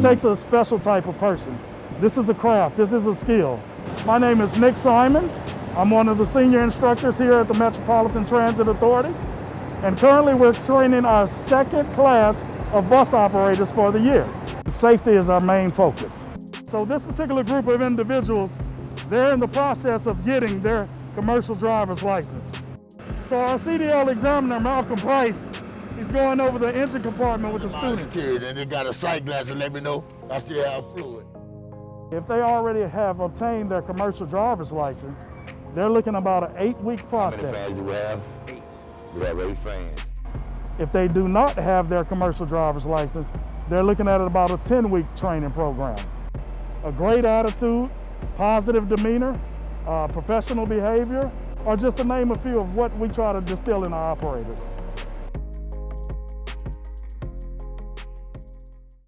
It takes a special type of person. This is a craft, this is a skill. My name is Nick Simon. I'm one of the senior instructors here at the Metropolitan Transit Authority. And currently we're training our second class of bus operators for the year. Safety is our main focus. So this particular group of individuals, they're in the process of getting their commercial driver's license. So our CDL examiner, Malcolm Price, he's going over the engine compartment with the student. kid and they got a sight glass to let me know I still have fluid. If they already have obtained their commercial driver's license, they're looking about an eight-week process. How many process. fans do we have? Eight. We have eight fans. If they do not have their commercial driver's license, they're looking at about a 10-week training program. A great attitude, positive demeanor, uh, professional behavior, are just to name a few of what we try to distill in our operators.